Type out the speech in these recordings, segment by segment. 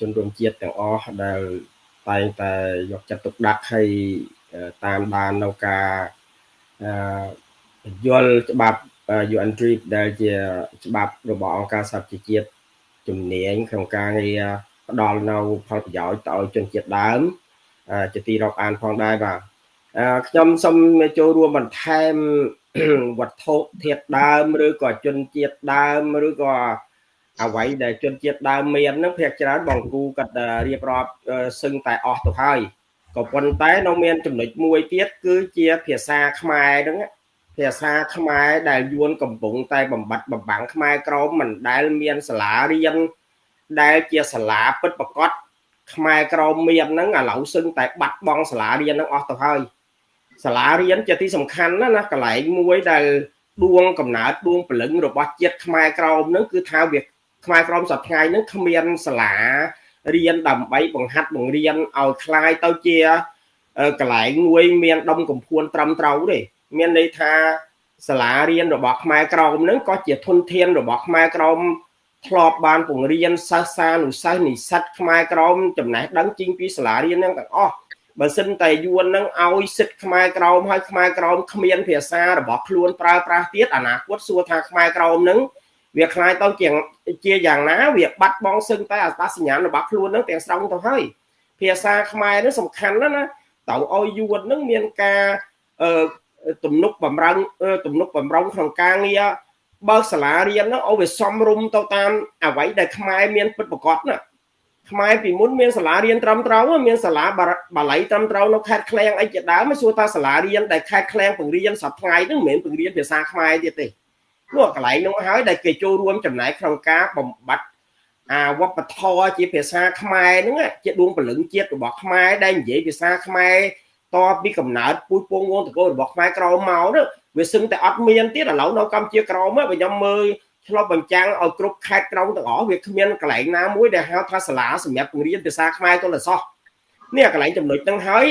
ជនរួមជាតិទាំងអស់ដែលតែងតែយកចិត្តទុកដាក់ឲ្យតាមដាននៅការយល់ច្បាប់ UN TRIP ដែលជាច្បាប់របស់អង្គការសហប្រជាជាតិជំនាញក្នុងការងារផ្ដល់នៅផលប្រយោជន៍ទៅឲ្យជនជាតិដើមជាទីរាប់អានផងដែរបាទខ្ញុំសូមចូលរួមបន្ថែមវត្ថុធាតុដើម ឬក៏ជនជាតិដើមឬក៏ អ្វីដែលជនជាតិដើមមាននឹងភាគច្រើនបងគូគាត់រៀបរាប់សឹងតែអស់ទៅហើយក៏ប៉ុន្តែនៅមានចំណុចមួយទៀតគឺជាភាសាខ្មែរហ្នឹងភាសាខ្មែរដែលយួនកំពុងតែបំបត្តិបំបាំងខ្មែរក្រមមិនដែលមានសាលារៀនដែលជាសាលាពិតប្រកបខ្មែរក្រមមានហ្នឹងឥឡូវសឹងតែបាត់បង់សាលារៀនហ្នឹងអស់ទៅហើយសាលារៀនជាទីសំខាន់ណាណាកន្លែងមួយដែលដួងកំណើតដួងព្រលឹងរបស់ជាតិខ្មែរក្រមហ្នឹងគឺថាវា ខ្មែរក្រមសប្តាហ៍ហ្នឹងគ្មានសាលារៀនដើម្បីបង្ហាត់បង្រៀនឲ្យคล้ายទៅជាកន្លែងមួយមានដុំកំភួនត្រឹមត្រូវទេមានន័យថាសាលារៀនរបស់ខ្មែរក្រមហ្នឹងក៏ជាធនធានរបស់ខ្មែរក្រមធ្លាប់បានពង្រៀនសិស្សសានុសិស្សនិស្សិតខ្មែរក្រមចំណេះដឹងជីងពីសាលារៀនហ្នឹងទាំងអស់បើសិនតែយួននឹងឲ្យសិទ្ធខ្មែរក្រមហើយខ្មែរក្រមគ្មានភាសារបស់ខ្លួនប្រើប្រាស់ទៀតអនាគតសួរថាខ្មែរក្រមនឹង វាคล้ายទៅជាជាយ៉ាងណាវាបាត់បង់សឹងតែអត្តសញ្ញាណរបស់ខ្លួននឹងទាំងស្រុងទៅហើយភាសាខ្មែរនឹងសំខាន់ណាស់ណាតើឲ្យយួននឹងមានការអឺទំនុកបំរុងទំនុកបំរុងក្នុងការងារបើសាលារៀនហ្នឹងឲ្យវាសំរុំទៅតាមអ្វីដែលខ្មែរមានពិតប្រកបណាខ្មែរពីមុនមានសាលារៀនត្រឹមត្រូវមានសាលាបាលីត្រឹមត្រូវនៅខេត្តឃ្លៀងអីជាដើមសួរថាសាលារៀនដែលខេត្តឃ្លៀងបង្រៀនសប្តាហ៍ហ្នឹងមិនមែនបង្រៀនភាសាខ្មែរទៀតទេ នោះកន្លែងនោះហើយដែលគេចូលរួមចំណែកក្នុងការបំបត្តិអាវប្បធម៌ជាភាសាខ្មែរហ្នឹងជាដួងព្រលឹងជាតិរបស់ខ្មែរដែលនិយាយភាសាខ្មែរតពីកំណើតពូជពងវងតកូលរបស់ខ្មែរក្រមមកនោះវាសឹងតែអត់មានទៀតឥឡូវនៅកម្ពុជាក្រមបើខ្ញុំមើលឆ្លប់បញ្ចាំងឲ្យគ្រប់ខេត្តក្រុងទាំងអស់វាគ្មានកន្លែងណាមួយដែលហៅថាសាលាសម្រាប់បង្រៀនភាសាខ្មែរទល់តែសោះនេះកន្លែងចំណុចហ្នឹងហើយ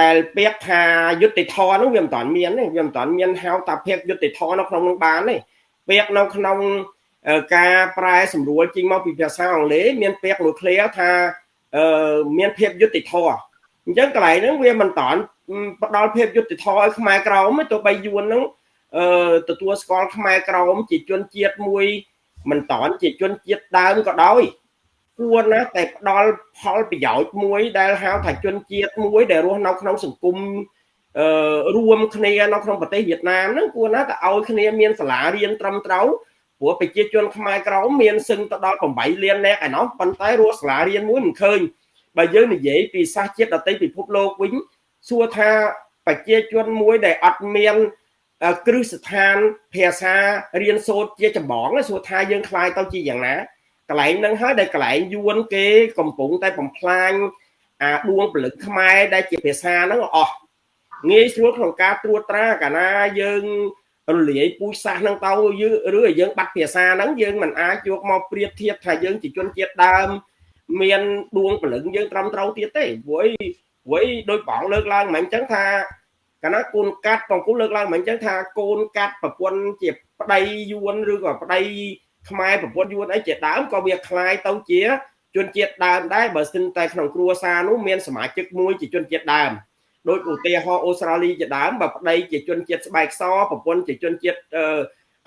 ដែលពាក្យថាយុតិធធនោះវាមិនតាន់មានទេវាមិនតាន់មានហៅតាភាគយុតិធធនៅក្នុងនឹងបានទេពាក្យនៅក្នុងការប្រែសម្រួលចេញមកពីភាសាអង់គ្លេសមានពាក្យមួយ clear ថាមានភាពយុតិធធអញ្ចឹងកន្លែងហ្នឹងវាមិនតាន់ផ្ដល់ភាពយុត្តិធម៌ឲ្យខ្មែរក្រមទោះបីយួនហ្នឹងអឺទទួលស្គាល់ខ្មែរក្រមជាជនជាតិមួយមិនតាន់ជាជនជាតិដើមក៏ដោយ គួរណាស់តែផ្ដល់ផលប្រយោជន៍មួយដែលហៅថាជនជាតិមួយដែលរស់នៅក្នុងសង្គមអឺរួមគ្នានៅក្នុងប្រទេសវៀតណាមហ្នឹងគួរណាស់តែឲ្យគ្នាមានសាលារៀនត្រឹមត្រូវព្រោះប្រជាជនខ្មែរក្រមមានសឹងទៅដល់8លាននាក់ឯណោះប៉ុន្តែរស់សាលារៀនមួយមិនឃើញបើយើងនិយាយពីសាសជាតិដតីពិភពលោកវិញសួរថាប្រជាជនមួយដែលអត់មានគ្រឹះស្ថានភាសារៀនសូត្រជាចម្បងសួរថាយើងខ្លាយទៅជាយ៉ាងណា កន្លែងហ្នឹងហើយដែលកន្លែងយួនគេកំពុងតែបំផ្លាញអាដួងពលិកខ្មែរដែលជាភាសាហ្នឹងអស់ងាយស្រួលក្នុងការត្រួតត្រាកាលណាយើងរលាយពូជសាសន៍ហ្នឹងទៅឬយើងបាត់ភាសាហ្នឹងយើងមិនអាចយកមកប្រៀបធៀបថាយើងជាជនជាតិដើម មានដួងពលឹងយើងត្រឹមត្រូវទៀតទេព្រោះព្រោះដោយបងលើកឡើងមិនអញ្ចឹងថាកាលណាកូនកាត់បងគូលើកឡើងមិនអញ្ចឹងថាកូនកាត់ប្រពន្ធជាប្តីយួនឬក៏ប្តី ខ្មែរប្រពន្ធយួនអីជាដើមក៏វាคล้ายទៅជាជនជាតិដើមដែរបើសិនតែក្នុងគ្រួសារនោះមានសមាជិកមួយជាជនជាតិដើមដោយឧទាហរណ៍អូស្ត្រាលីជាដើមបើប្តីជាជនជាតិស្បែកសប្រពន្ធជាជនជាតិ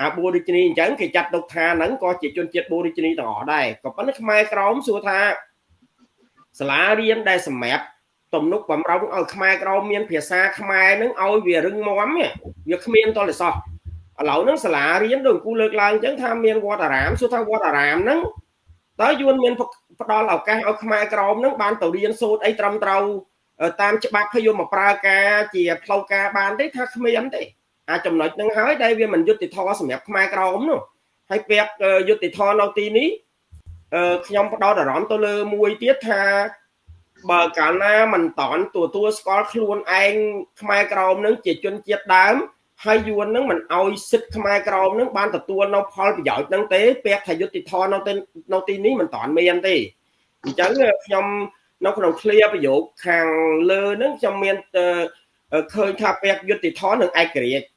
អាបូរីជីនីអញ្ចឹងគេចាត់ទុកថាហ្នឹងក៏ជាជនជាតិបូរីជីនីទាំងអស់ដែរក៏ប៉ុន្តែខ្មែរក្រមសួរថាសាលារៀនដែលសម្រាប់ទំនុកបំរុងឲ្យខ្មែរក្រមមានភាសាខ្មែរនឹងឲ្យវារឹងមាំវាគ្មានតលសោះ ឥឡូវហ្នឹងសាលារៀនដូចគូលើកឡើងអញ្ចឹងថាមានវត្តអារាមសួរថាវត្តអារាមហ្នឹងតើយួនមានផ្ដល់ឱកាសឲ្យខ្មែរក្រមហ្នឹងបានទៅរៀនសូត្រអីត្រឹមត្រូវតាមច្បាប់ហើយយកមកប្រើការជាផ្លូវការបានទេថាគ្មានទេអាចំណុចហ្នឹងហើយដែលវាមិនយុត្តិធម៌សម្រាប់ខ្មែរក្រមនោះហើយពាក្យយុត្តិធម៌នៅទីនេះខ្ញុំផ្ដោតអារម្មណ៍ទៅលើមួយទៀតថាបើកាលណាមិនតន់ទទួលស្គាល់ខ្លួនឯងខ្មែរក្រមនឹងជាជនជាតិដើម ហើយយួននឹងមិនអោយសិទ្ធខ្មែរក្រមនឹងបានទទួលនៅផលប្រយោជន៍នឹងទេពាក្យថាយុតិធម៌នៅទីនៅទីនេះមិនតន់មានទេអញ្ចឹងខ្ញុំនៅក្នុងឃ្លាប្រយោគខាងលើនឹងខ្ញុំមានឃើញថាពាក្យយុតិធម៌នឹងឯករាជ្យ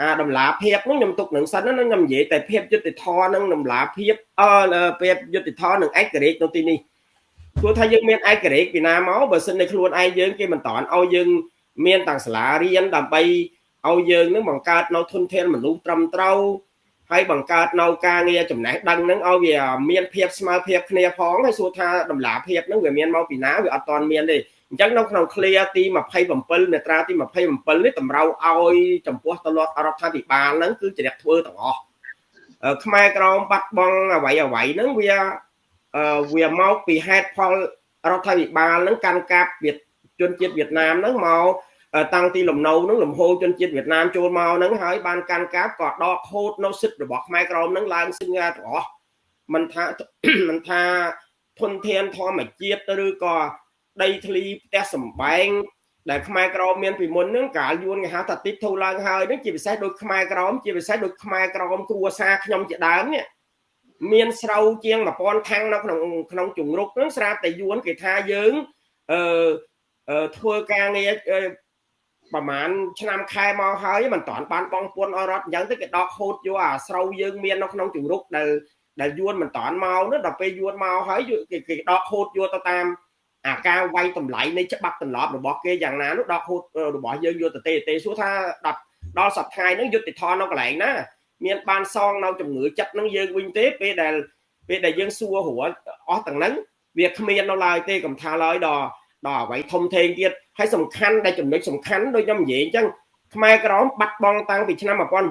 អាតម្លាភាពនោះខ្ញុំទុកនឹងសិនណាខ្ញុំនិយាយតែភាពយុតិធម៌នឹងតម្លាភាពអឺភាពយុតិធម៌នឹងឯករាជ្យនៅទីនេះព្រោះថាយើងមានឯករាជ្យពីណាមកបើសិននៅខ្លួនឯងយើងគេមិនតាន់ឲ្យយើងមានតាំងសាលារៀនដើម្បី ឲ្យយើងនឹងបង្កើតនៅធនធានមនុស្សត្រឹមត្រូវហើយបង្កើតនៅការងារចំណេះដឹងហ្នឹងឲ្យវាមានភាពស្មើភាពគ្នាផងហើយសួរថាតម្លាភាពហ្នឹងវាមានមកពីណាវាអត់ទាន់មានទេអញ្ចឹងនៅក្នុង clear ទី27មាត្រាទី27នេះតម្រូវឲ្យចំពោះទៅរដ្ឋាភិបាលហ្នឹងគឺជ្រះធ្វើទាំងអស់ខ្មែរក្រមបាត់បង់អ្វីអ្វីហ្នឹងវាវាមកពីហេតុផលរដ្ឋាភិបាលហ្នឹងកាន់កាប់ជនជាតិវៀតណាមហ្នឹងមក តាំងទីលំនៅហ្នឹងលំហូរជនជាតិវៀតណាមចូលមកហ្នឹងហើយបានកាន់កាប់ក៏ដកខូតនៅសិទ្ធិរបស់ខ្មែរក្រមហ្នឹងឡើងសឹងទាំងអស់មិនថាមិនថាធនធានធម្មជាតិឬក៏ដីធ្លីផ្ទះសម្បែងដែលខ្មែរក្រមមានពីមុនហ្នឹងកាលយួនគេហៅថាទីធូរឡើងហើយហ្នឹងជាពិសេសដូចខ្មែរក្រមជាពិសេសដូចខ្មែរក្រមគ្រួសារខ្ញុំជាដើមនេះមានស្រូវជាង1000ខាំងនៅក្នុងក្នុងជំរុកហ្នឹងស្រាប់តែយួនគេថាយើងអឺធ្វើការងារ ប្រហែលឆ្នាំខែមកហើយមិនតាន់បានបងពុនអរដ្ឋអញ្ចឹងទៅគេដកហូតយកអាស្រូវយើងមាននៅក្នុងជំរុកដែលដែលយួនមិនតាន់មកនោះដល់ពេលយួនមកហើយគេគេដកហូតយកទៅតាមអាការវាយតម្លៃនៃច្បាប់ទម្លាប់របស់គេយ៉ាងណានោះដកហូតរបស់យើងយកទៅទេទេសួរថាដល់ដល់សប្តាហ៍ហ្នឹងយុទ្ធធននៅកន្លែងណាមានបានសងនៅជំងឺចិត្តនឹងយើងវិញទេពេលដែលពេលដែលយើងសួររួចអស់ទាំងហ្នឹងវាគ្មាននៅឡើយទេកំថាឡើយដល់ ដល់អ្វីធំធេងទៀតហើយសំខាន់ដែលចំណុចសំខាន់ដូចខ្ញុំនិយាយអញ្ចឹងខ្មែរក្រមបាត់បង់តាំងពីឆ្នាំ1975មកដល់ឥ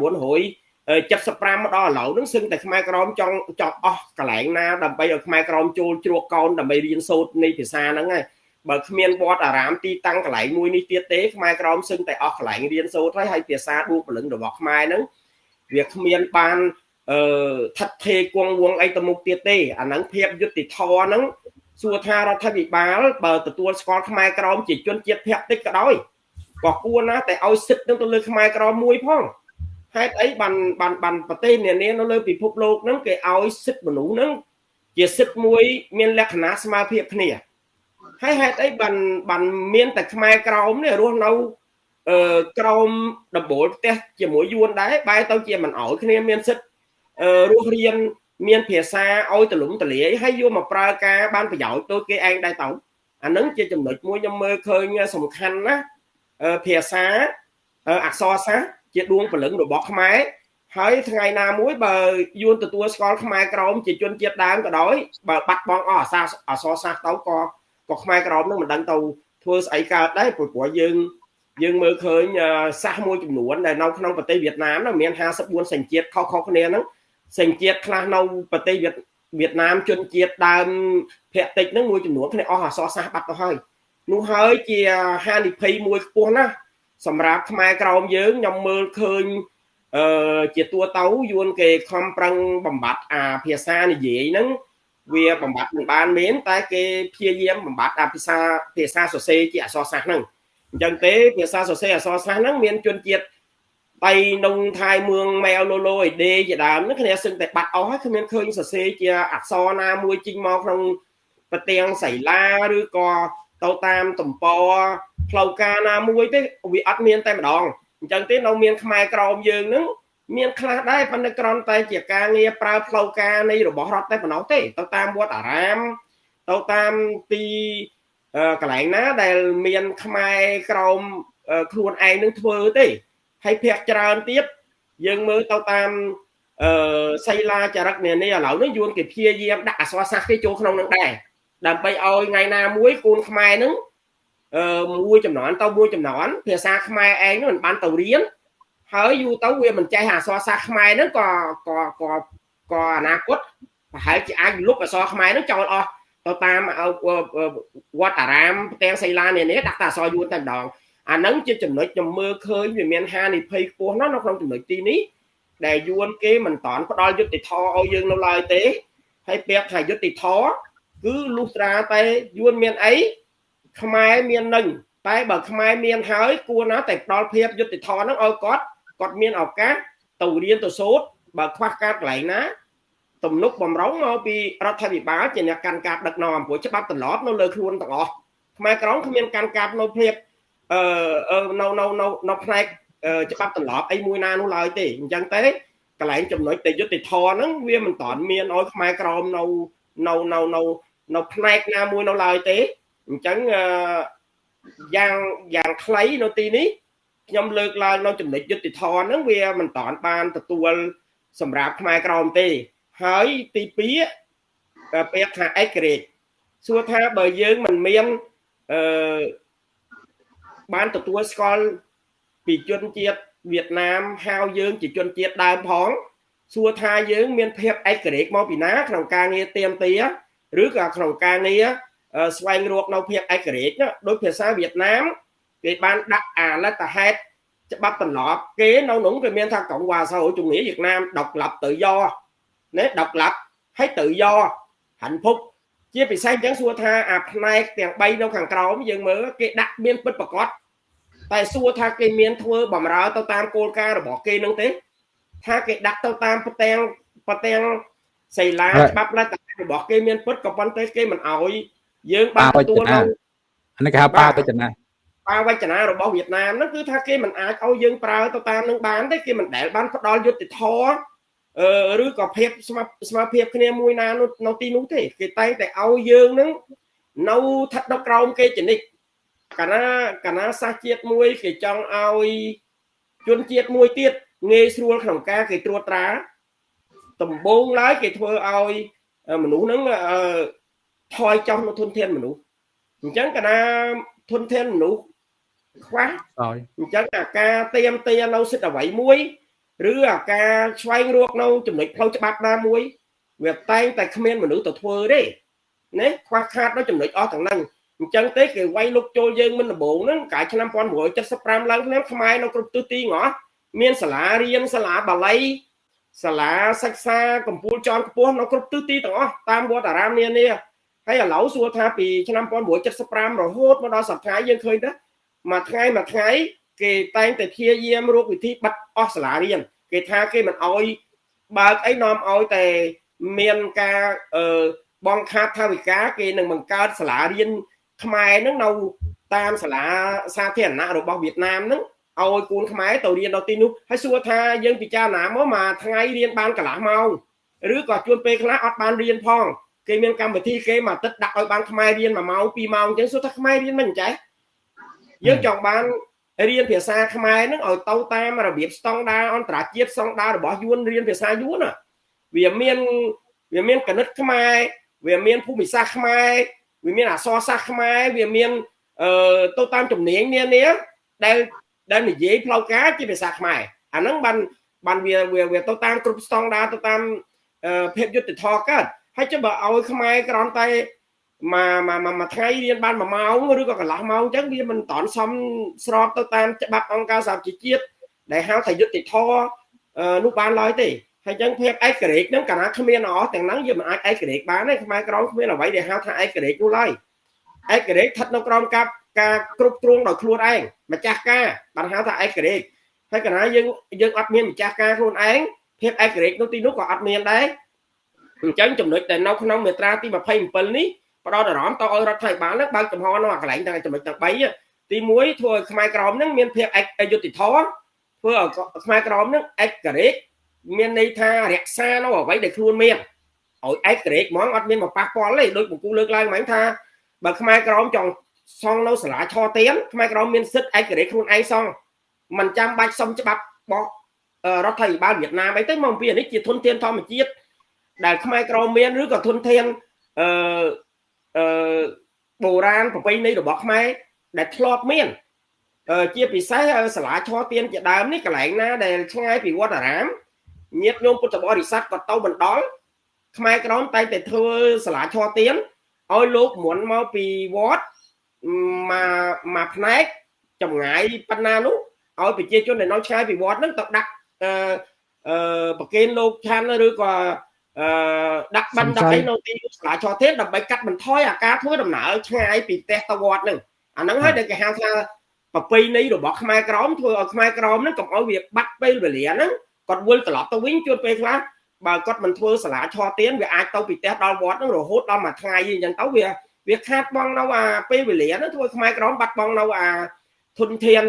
ឡូវហ្នឹងសឹងតែខ្មែរក្រមចង់ចង់អស់កន្លែងណាដើម្បីឲ្យខ្មែរក្រមចូលជ្រកកោនដើម្បីរៀនសូត្រនៃភាសាហ្នឹងហើយបើគ្មានវត្តអារាមទីតាំងកន្លែងមួយនេះទៀតទេខ្មែរក្រមសឹងតែអស់កន្លែងរៀនសូត្រហើយហើយភាសាដួលពលឹងរបស់ខ្មែរហ្នឹងវាគ្មានបានអឺថិតថេរគង់វងអីទៅមុខទៀតទេអាហ្នឹងភាពយុត្តិធម៌ហ្នឹង សួរថារដ្ឋាភិបាលបើទទួលស្គាល់ខ្មែរក្រមជាជនជាតិភក្តិក៏ដោយក៏គួរណាតែឲ្យសិទ្ធិនឹងទៅលើខ្មែរក្រមមួយផងហេតុអីបានបានបានប្រទេសនានានៅលើពិភពលោកហ្នឹងគេឲ្យសិទ្ធិមនុស្សហ្នឹងជាសិទ្ធិមួយមានលក្ខណៈស្មើភាពគ្នាហើយហេតុអីបានបានមានតែខ្មែរក្រមនេះរស់នៅអឺក្រមដំបូលផ្ទះជាមួយយួនដែរបែរទៅជាមិនអោយគ្នាមានសិទ្ធិរស់រៀន មានភាសាឲ្យទលំទលាយហើយយកមកប្រើការបានប្រយោជន៍ទៅគេឯងដែរទៅអានឹងជាចំណុចមួយខ្ញុំមើលឃើញសំខាន់ណាភាសាអក្សរសាស្ត្រជាដួងព្រលឹងរបស់ខ្មែរហើយថ្ងៃណាមួយបើយួនទទួលស្គាល់ខ្មែរក្រមជាជនជាតិដើមក៏ដោយបើបាត់បង់អស់អាសាអសរសាស្ត្រទៅក៏ក៏ខ្មែរក្រមនឹងមិនដឹងទៅធ្វើស្អីកើតដែរព្រោះព្រោះយើងយើងមើលឃើញសាសមួយចំនួនដែលនៅក្នុងប្រទេសវៀតណាមមាន54សញ្ជាតិខុសៗគ្នាហ្នឹង សញ្ជាតិខ្លះនៅប្រទេសវៀតណាមជនជាតិដើមភាគតិចហ្នឹងមួយចំនួនគ្នាអស់អសរសាស្ត្របាត់ទៅហើយនោះហើយជាហានិភ័យមួយខ្ពស់ណាស់សម្រាប់ខ្មែរក្រមយើងខ្ញុំមើលឃើញអឺជាតួទៅយួនគេខំប្រឹងបំបត្តិអាភាសានិយាយហ្នឹងវាបំបត្តិមិនបានមានតែគេព្យាយាមបំបត្តិអាភាសាភាសាសរសេរជាអក្សរសាស្ត្រហ្នឹងអញ្ចឹងទេភាសាសរសេរអក្សរសាស្ត្រហ្នឹងមានជនជាតិ បៃនងថៃមឿងម៉ែលូឡូអេដេជាដើមនេះគ្នាសឹងតែបាត់អស់ហើយគ្មានឃើញសរសេរជាអក្សរណាមួយជីងមកក្នុងប្រទាំងសៃឡាឬក៏ទៅតាមតំពផ្លូវការណាមួយទេវាអត់មានតែម្ដងអញ្ចឹងទេនៅមានខ្មែរក្រមយើងនឹងមានខ្លះដែរប៉ុន្តែក្រំតែជាការងារប្រើផ្លូវការនៃរបស់រដ្ឋតែប៉ុណ្ណោះទេទៅតាមវត្តអារាមទៅតាមទីកន្លែងណាដែលមានខ្មែរក្រមខ្លួនឯងនឹងធ្វើទេ ហើយភាកច្រើនទៀតយើងមើលទៅតាមអឺសីឡាចរិតនានាឥឡូវនេះយួនគេព្យាយាមដាក់អសរសាស្ត្រគេចូលក្នុងនឹងដែរដើម្បីឲ្យថ្ងៃណាមួយកូនខ្មែរនឹងអឺមួយចំនួនទៅមួយចំនួនភាសាខ្មែរឯងមិនបានទៅរៀនហើយយូរទៅវាមិនចេះអសរសាស្ត្រខ្មែរហ្នឹងក៏ក៏ក៏ក៏អនាគតប្រហែលជាអាចលុបអសរខ្មែរហ្នឹងចោលអស់ទៅតាមវត្តអារាមផ្ទាំងសីឡានានាដាក់តែអសរយួនតែម្ដង អាហ្នឹងជាចំណុចខ្ញុំមើលឃើញវាមានហានិភ័យខ្ពស់ណាស់នៅក្នុងចំណុចទីនេះដែលយួនគេមិនតាន់ផ្ដល់យុត្តិធម៌ឲ្យយើងនៅឡើយទេហើយពាក្យថាយុត្តិធម៌គឺលុះត្រាតែយួនមានអីខ្មែរមាននឹងតែបើខ្មែរមានហើយគួរណាតែផ្ដល់ភាពយុត្តិធម៌ហ្នឹងឲ្យគាត់គាត់មានឱកាសទៅរៀនទៅសូត្របើខ្វះការកន្លែងណាទំនុកបំរុងមកពីរដ្ឋាភិបាលជាអ្នកកាន់កាប់ដឹកនាំព្រោះច្បាប់ត្រឡប់នៅលើខ្លួនទាំងអស់ខ្មែរក្រមគ្មានកាន់កាប់នៅភាព អឺនៅនៅនៅនៅផ្នែកច្បាប់ទម្លាប់អីមួយណានោះឡើយទេអញ្ចឹងទេកន្លែងចំណុចតែយុទ្ធធរហ្នឹងវាមិនតាន់មានឲ្យខ្មែរក្រមនៅនៅនៅនៅនៅផ្នែកណាមួយនៅឡើយទេអញ្ចឹងយ៉ាងយ៉ាងខ្លីនៅទីនេះខ្ញុំលើកឡើងនៅចំណុចយុតិធនហ្នឹងវាមិនតាន់បានទទួលសម្រាប់ខ្មែរក្រមទេហើយទី2ពាក្យថាឯករាជ្យសួរថាបើយើងមិនមានអឺ បានទទួលស្គាល់ពីជនជាតិវៀតណាមហៅយើងជាជនជាតិដើមផងសួរថាយើង មានភាពឯករាជ្យមកពីណាក្នុងការងារទៀមទាឬក៏ក្នុងការងារស្វែងរកនៅភាពឯករាជ្យដោយភាសាវៀតណាមគេបានដាក់អាលតហេតុច្បាប់ទម្លាប់គេនៅនោះគេមានថាកងវ៉ាសហជំនាញវៀតណាមដកឡាប់ទៅយកណាដកឡាប់ហើយទៅយកហាន់ភព ជាពិសេសអញ្ចឹងសួរថាអាផ្នែកទាំង3នៅខាងក្រោមយើងមើលគេដាក់មានពិតប្រកបតែសួរថាគេមានធ្វើបំរើទៅតាមគោលការណ៍របស់គេនឹងទេថាគេដាក់ទៅតាមប្រទាំងប្រទាំងសីលាច្បាប់លទ្ធរបស់គេមានពិតក៏ប៉ុន្តែគេមិនអោយយើងបានទទួលនៅអានេះគេហៅបាវចនាបាវចនារបស់វៀតណាមហ្នឹងគឺថាគេមិនអាចឲ្យយើងប្រើទៅតាមនឹងបានទេគេមិនដែលបានផ្ដល់យុត្តិធម៌អឺ ឬក៏ភាពស្មាស្មាភាពគ្នាមួយណានៅទីនោះទេគេតែងតែឲ្យយើងនឹងនៅស្ថិតនៅក្រោមគេចនិចកាលណាកាលណាសាសជាតិមួយគេចង់ឲ្យជនជាតិមួយទៀតងាយស្រួលក្នុងការគេត្រួតត្រាដំបូងឡើយគេធ្វើឲ្យមនុស្សហ្នឹងថយចុះនៅធនធានមនុស្សអញ្ចឹងកាលណាធនធានមនុស្សខ្វះអញ្ចឹងអាការទៀមទានៅសិទ្ធិអ្វីមួយ ឬអាការឆ្វែងរកនៅចំណុចផ្លូវច្បាប់ណាមួយ វាតែងតែគ្មានមនុស្សទៅធ្វើទេណាខ្វះខាតនៅចំណុចអស់ទាំងហ្នឹងអញ្ចឹងទេគេវាយលុកចូលយើងមិនដំបងហ្នឹងកាលឆ្នាំ1975ឡើងឆ្នាំខ្មែរនៅគ្រប់ទិសទីងអស់មានសាលារៀនសាលាបាលីសាលាសិក្សាកម្ពុជាចនខ្ពស់នៅគ្រប់ទិសទីទាំងអស់តាមវត្តអារាមនានាហើយឥឡូវសួរថាពីឆ្នាំ1975រហូតមកដល់សប្តាហ៍យើងឃើញទៅមួយថ្ងៃមួយថ្ងៃ គេតែងតែព្យាយាមរកវិធីបិទអស់សាលារៀនគេថាគេមិនអោយបើកអីនាំអោយតែមានការអឺបងខាតថាវិការគេនឹងបង្កើតសាលារៀនខ្មែរនឹងនៅតាមសាលាសាធារណៈរបស់វៀតណាមនឹងឲ្យគូនខ្មែរទៅរៀននៅទីនោះហើយសួរថាយើងពិចារណាមកមួយថ្ងៃរៀនបានកន្លះម៉ោងឬក៏ជួនពេលខ្លះអត់បានរៀនផងគេមានកម្មវិធីគេមួយអាទិត្យដាក់ឲ្យបានខ្មែររៀន1ម៉ោង2ម៉ោងអញ្ចឹងសួរថាខ្មែររៀនមិនចេះយើងចង់បាន រៀនភាសាខ្មែរនឹងឲ្យទៅតាមរបៀបស្តង់ដារអន្តរជាតិស្តង់ដាររបស់យួនរៀនភាសាយួនវាមានវាមានកណិតខ្មែរវាមានភូមិសាស្ត្រខ្មែរវាមានអក្សរសាស្ត្រខ្មែរវាមានអឺទៅតាមជំនាញនានាដែលដែលនិយាយផ្លូវការជាភាសាខ្មែរអាហ្នឹងបានបានវាវាទៅតាមគ្រប់ស្តង់ដារទៅតាមភាពយុត្តិធម៌កើតហើយចុះបើឲ្យខ្មែរក្រំតែ មួយមួយមួយថ្ងៃរៀនបាន1ម៉ោងឬក៏កន្លះម៉ោងអញ្ចឹងវាមិនតន់សមស្របទៅតាមច្បាប់អង្គការសហជីវជាតិដែលហៅថាយុត្តិធម៌នោះបានឡើយទេហើយអញ្ចឹងភាពឯករាជ្យហ្នឹងកាលណាគ្មានអស់ទាំងហ្នឹងយើងមិនអាចឯករាជ្យបានទេខ្មែរក្រមគ្មានអ្វីដែលហៅថាឯករាជ្យនោះឡើយឯករាជ្យស្ថិតនៅក្រោមការការគ្រប់គ្រងដោយខ្លួនឯងម្ចាស់ការបានហៅថាឯករាជ្យហើយកាលណាយើងយើងអត់មានម្ចាស់ការខ្លួនឯងភាពឯករាជ្យនោះទីនោះក៏អត់មានដែរអញ្ចឹងចំណុចដែលនៅក្នុងមាត្រាទី27នេះ ផ្ដោតអារម្មណ៍តឲ្យរដ្ឋាភិបាលនឹងបើកចំហនៅអាកន្លែងទាំងចំណុចទាំង3ទី1ធ្វើឲ្យខ្មែរក្រមនឹងមានភាពអយុត្តិធម៌ធ្វើឲ្យខ្មែរក្រមនឹងឯករាជ្យមានន័យថារក្សានៅអ្វីដែលខ្លួនមានឲ្យឯករាជ្យហ្មងអត់មានមកប៉ះពាល់ទេដូចបង្គូលើកឡើងហ្មងថាបើខ្មែរក្រមចង់សង់នៅសាលាឆទៀនខ្មែរក្រមមានសិទ្ធិឯករាជ្យខ្លួនឯងសង់មិនចាំបាច់សុំច្បាប់បោះរដ្ឋាភិបាលវៀតណាមអីទៅមកពីនេះជាធនធានធម្មជាតិដែលខ្មែរក្រមមានឬក៏ធនធានអឺ អឺបុរាណប្រពៃណីរបស់ខ្មែរដែលធ្លាប់មានជាពិសេសសាលាឆទៀនជាដើមនេះកន្លែងណាដែលឆ្ងាយពីវត្តអារាមញាតិញោមពុទ្ធបរិស័ទក៏ទៅបណ្ដល់ខ្មែរក្រមតែងតែធ្វើសាលាឆទៀនឲ្យលោកមុនមកពីវត្តមកមកផ្នែកចម្ងាយប៉ុណ្ណានោះឲ្យប្រជាជនដែលនៅឆ្ងាយពីវត្តហ្នឹងទៅដាក់អឺអឺប្រគេនលោកឆាន់ឬក៏ អឺដាក់បិណ្ឌដើម្បីនៅទីសាលាឆទៀនដើម្បីកាត់បន្ថយអាការធ្វើដំណើរឆ្ងាយពីផ្ទះទៅវត្តហ្នឹងអាហ្នឹងហើយដែលគេហៅថាប្រពៃណីរបស់ខ្មែរក្រមធ្វើឲ្យខ្មែរក្រមហ្នឹងកុំឲ្យវាបាត់ពេលវេលាហ្នឹងគាត់វិលត្រឡប់ទៅវិញជួនពេលខ្លះបើគាត់មិនធ្វើសាលាឆទៀនវាអាចទៅពីផ្ទះដល់វត្តហ្នឹងរហូតដល់មួយថ្ងៃអញ្ចឹងទៅវាវាខាតបង់នៅអាពេលវេលាហ្នឹងធ្វើខ្មែរក្រមបាត់បង់នៅអាធនធាន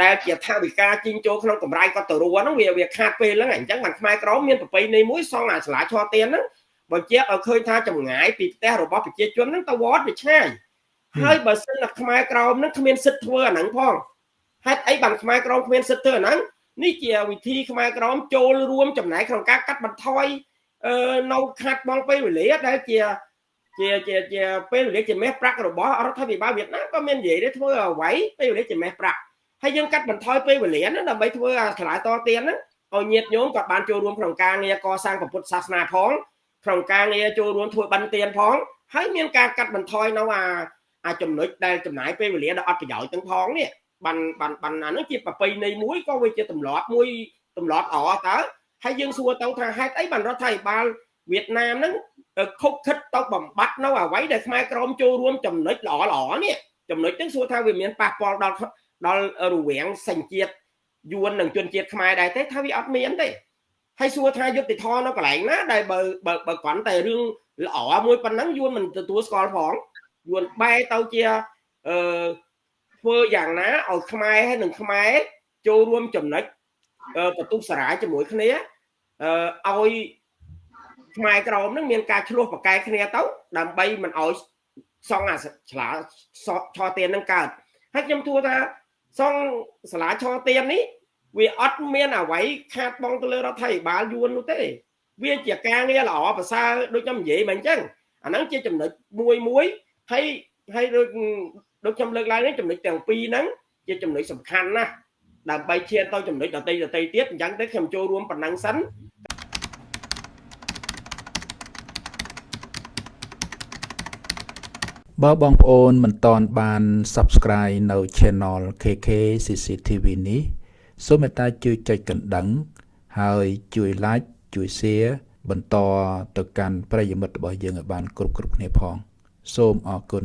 ដែលជាថាវិការជីងចូលក្នុងកម្រៃគាត់ទៅរួហ្នឹងវាវាខាតពេលហ្នឹងអញ្ចឹងបានខ្មែរក្រមមានប្រពៃណីមួយសងអាសាលាឆទៀនហ្នឹងបើជាឲ្យឃើញថាចម្ងាយពីផ្ទះរបស់ប្រជាជនហ្នឹងទៅវត្តវាឆ្ងាយហើយបើសិនតែខ្មែរក្រមហ្នឹងគ្មានសិទ្ធធ្វើអាហ្នឹងផងហេតុអីបានខ្មែរក្រមគ្មានសិទ្ធធ្វើអាហ្នឹងនេះជាវិធីខ្មែរក្រមចូលរួមចំណែកក្នុងការកាត់បន្ថយអឺនៅខាត់បងពេលវេលាដែលជាជាជាជាពេលវេលាជាមេះប្រាក់របស់រដ្ឋាភិបាលវៀតណាមក៏មាននិយាយដែរធ្វើអ្វីពេលវេលាជាមេះប្រាក់ ហើយយើងកាត់បន្ថយពេលវេលាហ្នឹងដើម្បីធ្វើអាឆ្លាយតទៀនហ្នឹងឲ្យញាតិញោមក៏បានចូលរួមក្នុងការងារកសាងពុទ្ធសាសនាផងក្នុងការងារចូលរួមធ្វើបិណ្ឌទានផងហើយមានការកាត់បន្ថយនៅអាអាចំណុចដែលចំណាយពេលវេលាដល់អត់ប្រយោជន៍ទាំងផងនេះបានបានបានអានោះជាប្រពៃណីមួយក៏វាជាទម្លាប់មួយទម្លាប់អតើហើយយើងសួរទៅថាហេតុអីបានរដ្ឋាភិបាលវៀតណាមហ្នឹងខុបខិតទៅបំបត្តិនៅអ្វីដែលខ្មែរក្រមចូលរួមចំណុចល្អល្អនេះចំណុចហ្នឹងសួរថាវាមានប៉ះពាល់ដល់ ដល់រវាងសញ្ជាតិយួននិងជនជាតិខ្មែរដែរទេថាវាអត់មានទេហើយសួរថាយុទ្ធធរនៅកន្លែងណាដែលបើបើបើគ្រាន់តែរឿងល្អមួយប៉ុណ្ណឹងយួនមិនទទួលស្គាល់ផងយួនបែរទៅជាអឺធ្វើយ៉ាងណាឲ្យខ្មែរហើយនិងខ្មែរចូលរួមចំណុចបន្ទុះសារាជាមួយគ្នាអឺឲ្យខ្មែរក្រមនឹងមានការឆ្លោះប្រកែកគ្នាទៅ ដើម្បីមិនឲ្យសងអាឆ្លាឆោទៀននឹងកើតហើយខ្ញុំទួថា សងសាលាឆោទៀននេះវាអត់មានអ្វីខាតបងទៅលើរដ្ឋាភិបាលយួននោះទេ វាជាការងារល្អប្រសើរដូចខ្ញុំនិយាយមកអញ្ចឹងអាហ្នឹងជាចំណុចមួយមួយហើយហើយដូចដូចខ្ញុំលើកឡើងនេះចំណុចទាំងពីរហ្នឹងជាចំណុចសំខាន់ណាស់ដើម្បីឈានទៅចំណុចដតីដតីទៀតអញ្ចឹងទៅខ្ញុំចូលរួមប៉ុណ្ណឹងសិន បើបងប្អូនមិនតន់បាន Subscribe នៅ Channel KK CCTV នេះសូមមេត្តាជួយចុចកណ្ដឹង ហើយជួយ Like ជួយ Share បន្តទៅកាន់ប្រិយមិត្តរបស់យើងឲ្យបាន គ្រប់គ្រប់គ្នាផង សូមអរគុណ